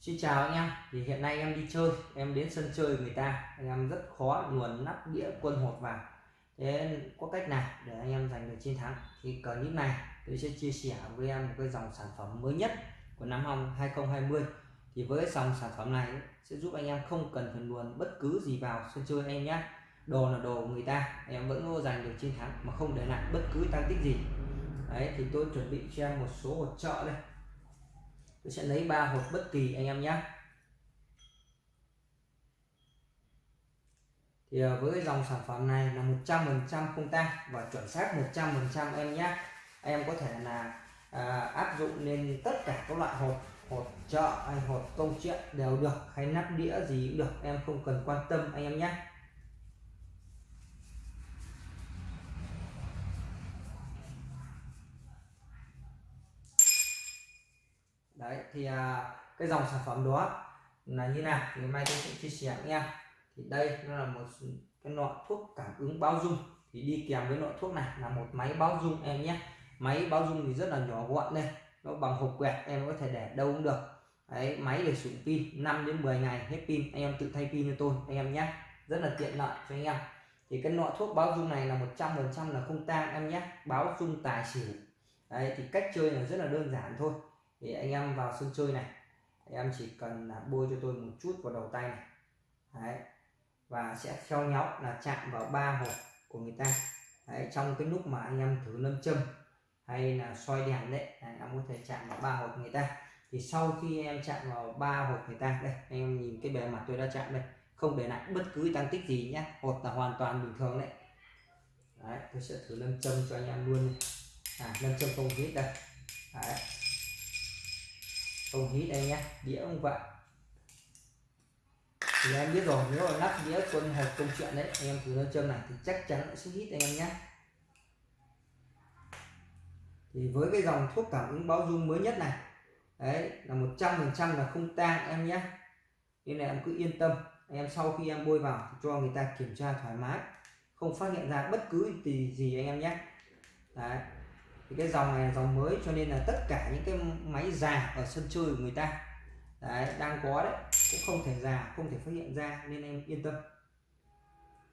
Xin chào anh em. Thì hiện nay em đi chơi, em đến sân chơi người ta. Anh em rất khó luồn nắp đĩa quân hột vào. Thế có cách nào để anh em giành được chiến thắng? Thì clip này tôi sẽ chia sẻ với em một cái dòng sản phẩm mới nhất của năm 2020 thì với dòng sản phẩm này sẽ giúp anh em không cần phải luồn bất cứ gì vào sân chơi anh em nhé. Đồ là đồ của người ta, anh em vẫn có giành được chiến thắng mà không để lại bất cứ tăng tích gì. Đấy, thì tôi chuẩn bị cho em một số hỗ trợ đây tôi sẽ lấy ba hộp bất kỳ anh em nhé. Thì à, với dòng sản phẩm này là 100% không tăng và chuẩn xác 100% em nhé. Em có thể là à, áp dụng lên tất cả các loại hộp hộp chợ hay hộp công chuyện đều được hay nắp đĩa gì cũng được. Em không cần quan tâm anh em nhé. Đấy thì à, cái dòng sản phẩm đó là như nào thì mai tôi sẽ chia sẻ nha. Thì đây nó là một cái lọ thuốc cảm ứng báo dung thì đi kèm với lọ thuốc này là một máy báo dung em nhé. Máy báo dung thì rất là nhỏ gọn đây nó bằng hộp quẹt em có thể để đâu cũng được. Đấy máy để sử dụng pin 5 đến 10 ngày hết pin anh em tự thay pin cho tôi anh em nhé. Rất là tiện lợi cho anh em. Thì cái lọ thuốc báo dung này là 100% là không tang em nhé báo dung tài xỉu. Đấy thì cách chơi là rất là đơn giản thôi thì anh em vào sân chơi này em chỉ cần là bôi cho tôi một chút vào đầu tay này. Đấy. Và sẽ theo nhau là chạm vào ba hộp của người ta. Đấy, trong cái lúc mà anh em thử lâm châm hay là soi đèn đấy anh em có thể chạm vào ba hộp người ta. Thì sau khi em chạm vào ba hộp người ta đây anh em nhìn cái bề mặt tôi đã chạm đây. Không để lại bất cứ tăng tích gì nhé hột là hoàn toàn bình thường đấy. Đấy tôi sẽ thử lâm châm cho anh em luôn à lâm châm không hít đây. Đấy ông hít đây nhé đĩa ông vậy thì em biết rồi, nếu mà lắp đĩa quân hộp công chuyện đấy, anh em thử nó châm này thì chắc chắn sẽ hít anh em nhé thì với cái dòng thuốc cảm ứng báo dung mới nhất này, đấy, là 100% là không tang em nhé nên là em cứ yên tâm, anh em sau khi em bôi vào cho người ta kiểm tra thoải mái, không phát hiện ra bất cứ gì gì anh em nhé đấy thì cái dòng này là dòng mới cho nên là tất cả những cái máy già ở sân chơi của người ta đấy, đang có đấy cũng không thể già không thể phát hiện ra nên em yên tâm.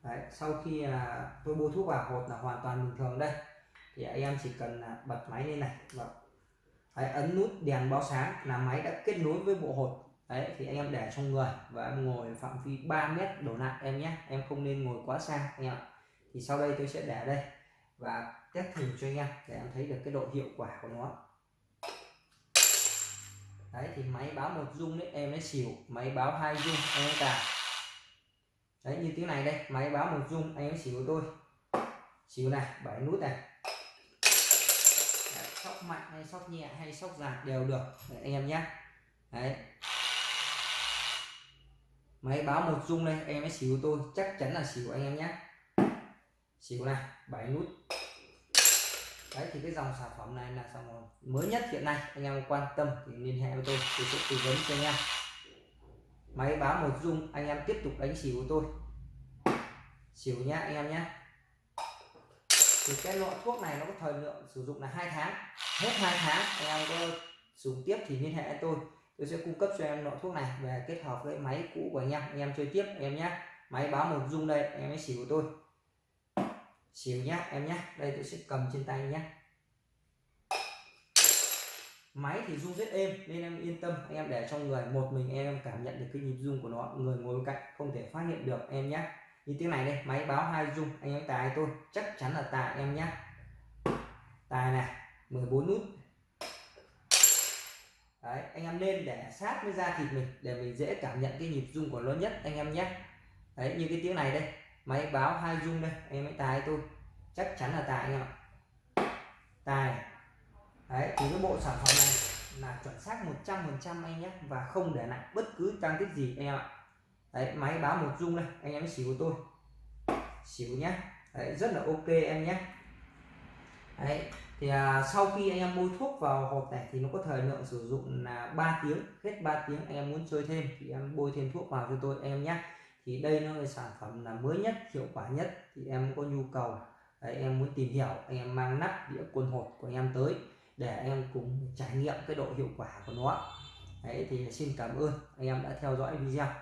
Đấy, sau khi là tôi bôi thuốc vào hột là hoàn toàn bình thường đây. Thì anh em chỉ cần là bật máy lên này và đấy, ấn nút đèn báo sáng là máy đã kết nối với bộ hột. Đấy thì anh em để trong người và em ngồi phạm vi 3 mét đổ lại em nhé. Em không nên ngồi quá xa anh em thì sau đây tôi sẽ để đây và test thử cho anh em để em thấy được cái độ hiệu quả của nó. Đấy thì máy báo một dung đấy em ấy xỉu máy báo hai dung em cả. đấy như tiếng này đây máy báo một dung anh ấy xỉu tôi xỉu này bảy nút này. Đấy, sóc mạnh hay sóc nhẹ hay sóc dài đều được đấy, anh em nhé. Đấy. Máy báo một dung đây em ấy xỉu tôi chắc chắn là xỉu anh em nhé xỉu này, bảy nút. Đấy, thì cái dòng sản phẩm này là dòng mới nhất hiện nay. Anh em quan tâm thì liên hệ với tôi tôi sẽ tư vấn cho anh em. Máy báo một dung anh em tiếp tục đánh xỉu của tôi. Xỉu nhá, anh em nhé thì cái loại thuốc này nó có thời lượng sử dụng là hai tháng. Hết hai tháng, anh em có sử dụng tiếp thì liên hệ với tôi. Tôi sẽ cung cấp cho em loại thuốc này về kết hợp với máy cũ của anh em. Anh em chơi tiếp, anh em nhé máy báo một dung đây em ấy xỉu của tôi xỉu nhá, em nhá. Đây tôi sẽ cầm trên tay nhá. Máy thì rung rất êm, nên em yên tâm. Anh em để trong người, một mình em cảm nhận được cái nhịp rung của nó. Người ngồi bên cạnh không thể phát hiện được em nhé như tiếng này đây, máy báo hai rung. Anh em tài tôi, chắc chắn là tài em nhé tài này 14 nút. Đấy, anh em nên để sát với da thịt mình để mình dễ cảm nhận cái nhịp rung của nó nhất, anh em nhé đấy, như cái tiếng này đây máy báo hai dung đây anh em hãy tài tôi. Chắc chắn là tài anh em ạ. Tài. Đấy thì cái bộ sản phẩm này là chuẩn xác 100% anh nhé và không để lại bất cứ trang tích gì anh em ạ. Đấy máy báo một dung đây anh em xỉu tôi. Xỉu nhé. Đấy rất là ok em nhé. Đấy thì à, sau khi anh em bôi thuốc vào hộp này thì nó có thời lượng sử dụng là 3 tiếng hết 3 tiếng anh em muốn chơi thêm thì em bôi thêm thuốc vào cho tôi em nhé thì đây nó là sản phẩm là mới nhất hiệu quả nhất. Thì em có nhu cầu đấy, em muốn tìm hiểu anh em mang nắp đĩa quân hột của em tới để em cùng trải nghiệm cái độ hiệu quả của nó. Đấy thì xin cảm ơn. Anh em đã theo dõi video.